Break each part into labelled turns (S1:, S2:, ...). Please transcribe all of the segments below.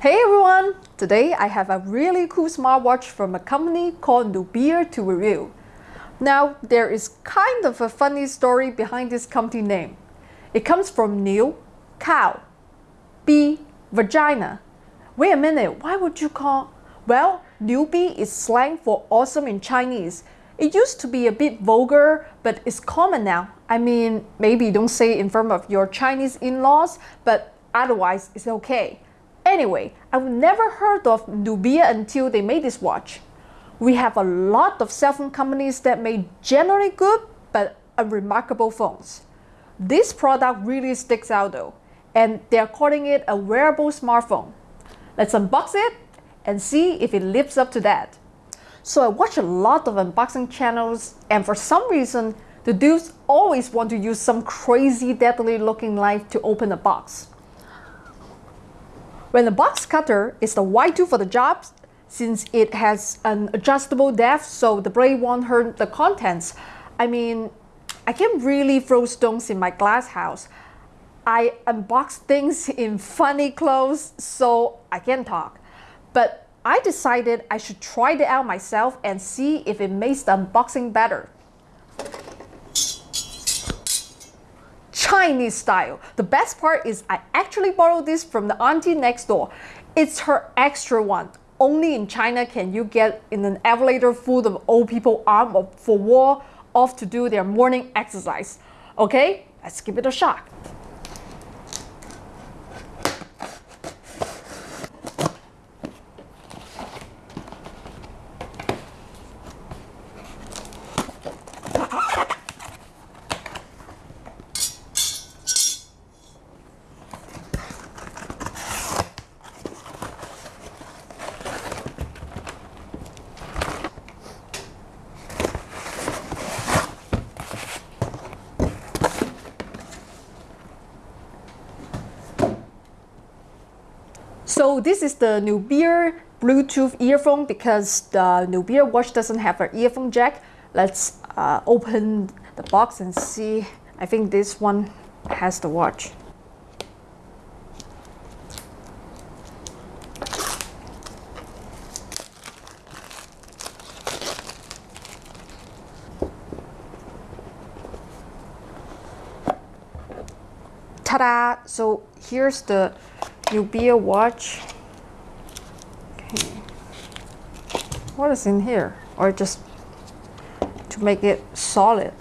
S1: Hey everyone! Today I have a really cool smartwatch from a company called Nubia to review. Now there is kind of a funny story behind this company name. It comes from new, cow, b, vagina. Wait a minute, why would you call? Well, newbie is slang for awesome in Chinese. It used to be a bit vulgar, but it's common now. I mean, maybe don't say it in front of your Chinese in-laws, but otherwise it's okay. Anyway, I've never heard of Nubia until they made this watch. We have a lot of cell phone companies that make generally good but unremarkable phones. This product really sticks out though, and they're calling it a wearable smartphone. Let's unbox it and see if it lives up to that. So I watch a lot of unboxing channels and for some reason, the dudes always want to use some crazy deadly looking knife to open a box. When the box cutter is the right tool for the job, since it has an adjustable depth so the blade won't hurt the contents. I mean, I can't really throw stones in my glass house. I unbox things in funny clothes so I can talk. But I decided I should try it out myself and see if it makes the unboxing better. Chinese style. The best part is I actually borrowed this from the auntie next door. It's her extra one. Only in China can you get in an elevator full of old people armed for war off to do their morning exercise. Okay, let's give it a shot. So this is the Nubia Bluetooth earphone because the Nubia watch doesn't have an earphone jack. Let's uh, open the box and see. I think this one has the watch. Ta-da! So here's the Nubia watch. What is in here? Or just to make it solid,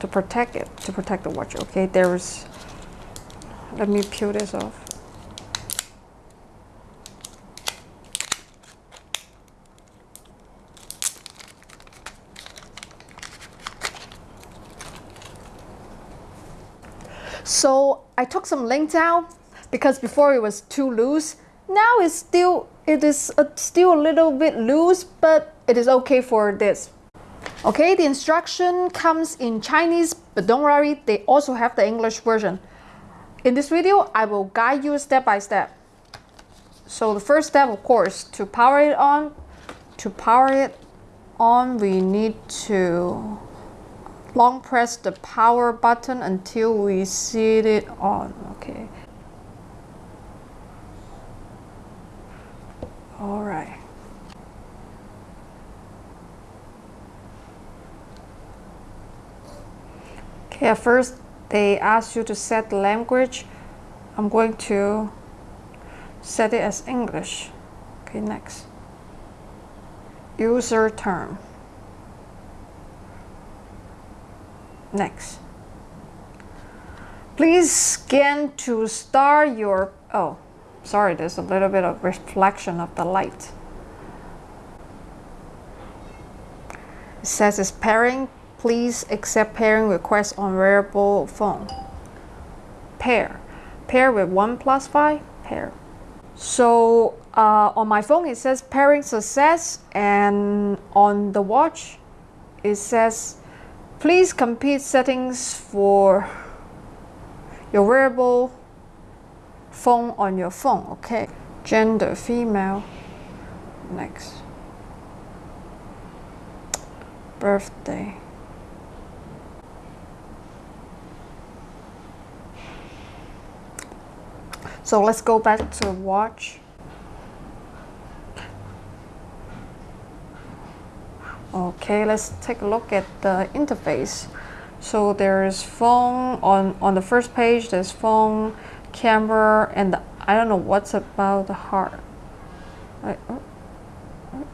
S1: to protect it, to protect the watch. Okay, there's, let me peel this off. So I took some links out because before it was too loose. Now it's still it is a, still a little bit loose, but it is okay for this. Okay, the instruction comes in Chinese, but don't worry, they also have the English version. In this video, I will guide you step by step. So the first step, of course, to power it on, to power it on, we need to long press the power button until we see it on, okay. All right. Okay, at first they ask you to set the language. I'm going to set it as English. Okay, next. User term. Next. Please scan to start your, oh, Sorry, there's a little bit of reflection of the light. It says it's pairing. Please accept pairing requests on wearable phone. Pair. Pair with OnePlus 5. Pair. So uh, on my phone it says pairing success and on the watch it says please complete settings for your wearable phone on your phone, okay? Gender, female. Next. Birthday. So let's go back to watch. Okay, let's take a look at the interface. So there's phone on, on the first page, there's phone, camera, and the, I don't know what's about the heart. I, oh, oh.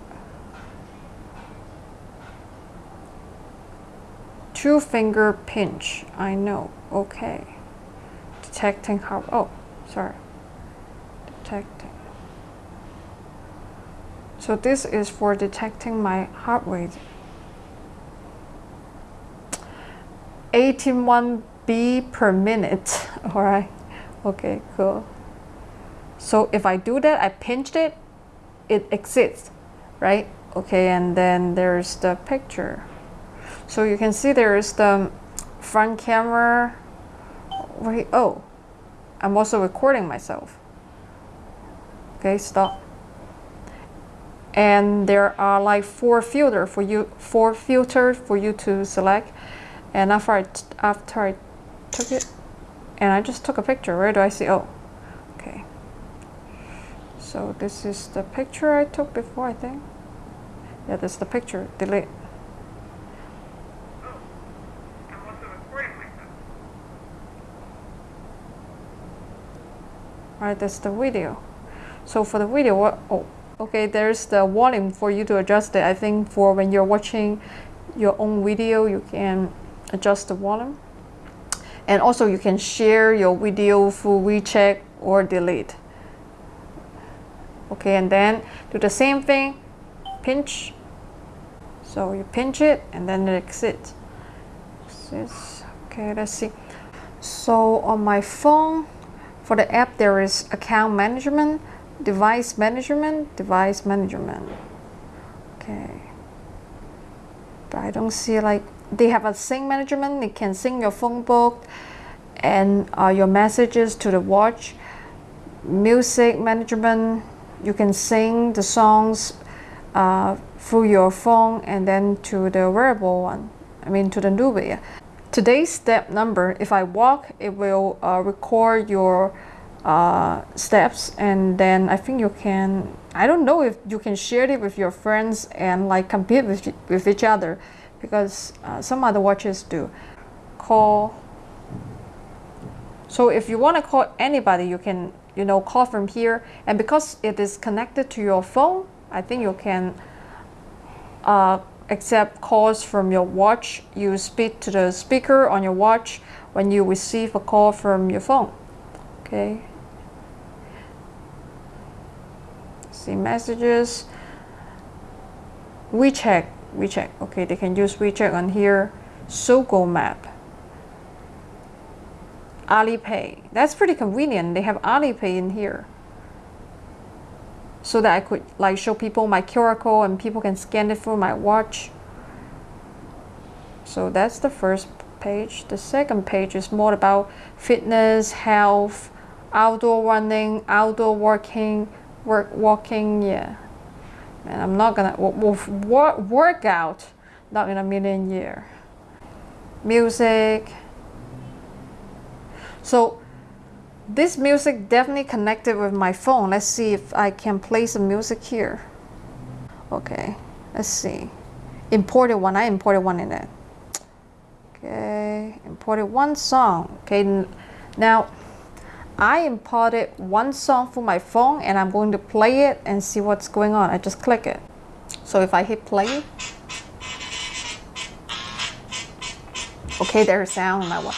S1: Two finger pinch, I know, okay. Detecting heart, oh, sorry. Detecting. So this is for detecting my heart rate. 81 B per minute. All right. Okay, cool. So if I do that, I pinched it, it exits, right? Okay, and then there's the picture. So you can see there's the front camera. Wait, oh, I'm also recording myself. Okay, stop and there are like four filter for you four filters for you to select and after I after I took it and I just took a picture where do I see oh okay so this is the picture I took before I think yeah this is the picture delete Right, that's the video. So for the video, what? Oh, Okay, there's the volume for you to adjust it. I think for when you're watching your own video, you can adjust the volume. And also you can share your video through WeChat or delete. Okay, and then do the same thing, pinch. So you pinch it and then it exits. Okay, let's see. So on my phone, for the app, there is account management device management, device management. Okay. But I don't see like, they have a sync management, it can sync your phone book and uh, your messages to the watch. Music management, you can sing the songs uh, through your phone and then to the wearable one, I mean to the Nubia. Today's step number, if I walk, it will uh, record your uh, steps and then I think you can I don't know if you can share it with your friends and like compete with, with each other because uh, some other watches do. Call. So if you want to call anybody you can you know call from here. And because it is connected to your phone I think you can uh, accept calls from your watch. You speak to the speaker on your watch when you receive a call from your phone. Okay. See messages. WeChat WeChat okay they can use WeChat on here. Sogou map. Alipay. That's pretty convenient. They have Alipay in here. So that I could like show people my QR code and people can scan it through my watch. So that's the first page. The second page is more about fitness health outdoor running outdoor working work walking. Yeah and I'm not gonna work work out not in a million year. Music. So this music definitely connected with my phone. Let's see if I can play some music here. Okay let's see. Imported one I imported one in it. Okay imported one song. Okay now I imported one song from my phone and I'm going to play it and see what's going on. I just click it. So if I hit play, okay, there's sound on my one.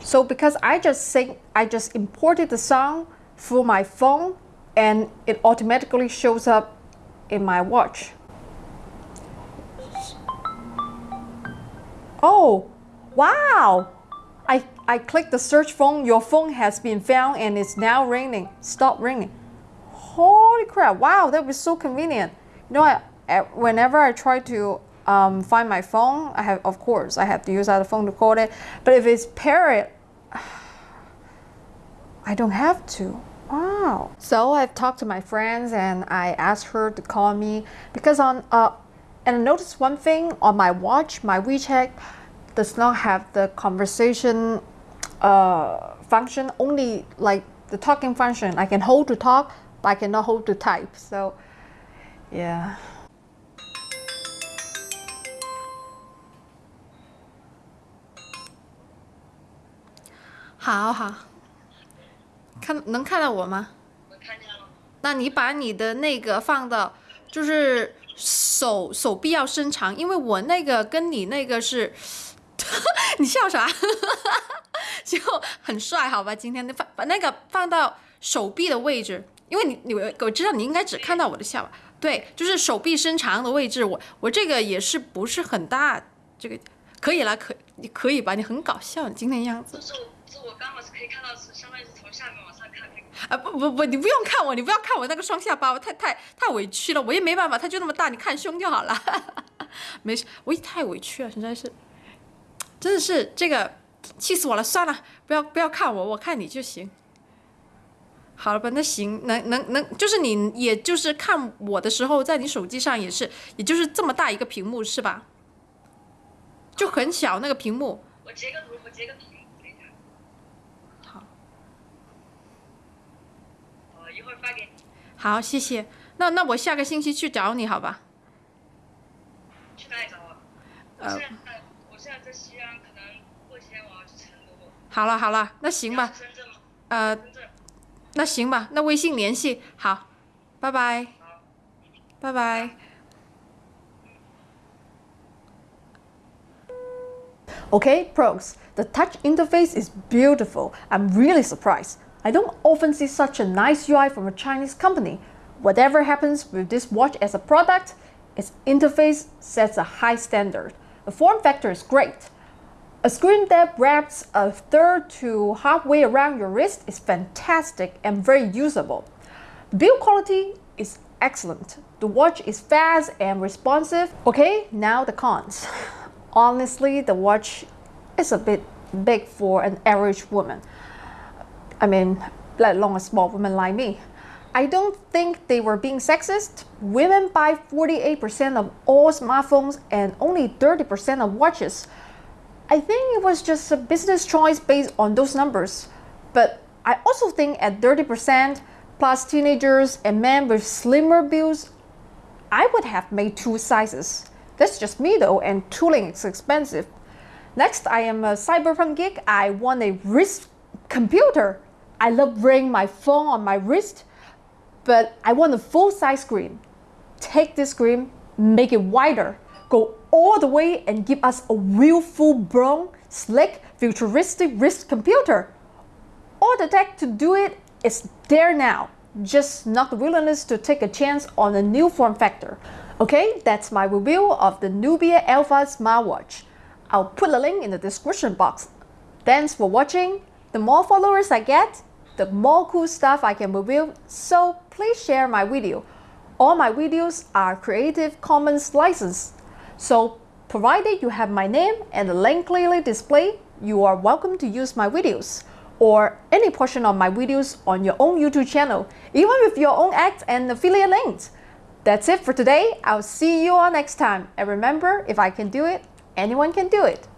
S1: So because I just say I just imported the song through my phone and it automatically shows up in my watch. Oh, wow! I, I click the search phone, your phone has been found and it's now ringing. Stop ringing. Holy crap, wow, that was so convenient. You know, I, whenever I try to um, find my phone, I have, of course, I have to use other phone to call it. But if it's Parrot, I don't have to. Wow. So I've talked to my friends and I asked her to call me because on, uh, and I noticed one thing on my watch, my WeChat, does not have the conversation uh function only like the talking function i can hold to talk but i cannot hold to type so yeah 好好看能看到我吗？那你把你的那个放到，就是手手臂要伸长，因为我那个跟你那个是。你笑啥？就很帅，好吧？今天的放把那个放到手臂的位置，因为你你我知道你应该只看到我的下巴，对，就是手臂伸长的位置。我我这个也是不是很大，这个可以了，可你可以吧？你很搞笑，你今天样子。
S2: 就是是我刚好是可以看到，是相当于是从下面往上看那个。
S1: 啊不不不，你不用看我，你不要看我那个双下巴，我太太太委屈了，我也没办法，它就那么大，你看胸就好了。没事，我也太委屈了，实在是，真的是这个气死我了。算了，不要不要看我，我看你就行。好了吧，那行，能能能，就是你也就是看我的时候，在你手机上也是，也就是这么大一个屏幕是吧？就很小那个屏幕。
S2: 我截个图，我截个图，等一下。
S1: 好。
S2: 我一会儿发给你。
S1: 好，谢谢。那那我下个星期去找你，好吧？
S2: 去哪里找我？我现在我现在在西安，可能过几天我要去成都。
S1: 好了好了，那行吧。
S2: 深圳吗？
S1: 呃，
S2: 深圳。
S1: 那行吧，那微信联系好，拜拜，拜拜。Okay, pros. The touch interface is beautiful. I'm really surprised. I don't often see such a nice UI from a Chinese company. Whatever happens with this watch as a product, its interface sets a high standard. The form factor is great. A screen that wraps a third to halfway around your wrist is fantastic and very usable. The build quality is excellent. The watch is fast and responsive. Okay, now the cons. Honestly, the watch is a bit big for an average woman. I mean, let alone a small woman like me. I don't think they were being sexist. Women buy 48% of all smartphones and only 30% of watches. I think it was just a business choice based on those numbers. But I also think at 30% plus teenagers and men with slimmer builds, I would have made two sizes. That's just me though, and tooling is expensive. Next, I am a cyberpunk geek. I want a wrist computer. I love wearing my phone on my wrist, but I want a full size screen. Take this screen, make it wider, go all the way and give us a real full blown, slick, futuristic wrist computer. All the tech to do it is there now, just not the willingness to take a chance on a new form factor. Okay, that's my review of the Nubia Alpha smartwatch. I'll put a link in the description box. Thanks for watching. The more followers I get, the more cool stuff I can review, so please share my video. All my videos are Creative Commons licensed. So provided you have my name and the link clearly displayed, you are welcome to use my videos or any portion of my videos on your own YouTube channel, even with your own ads and affiliate links. That's it for today. I'll see you all next time. And remember, if I can do it, anyone can do it.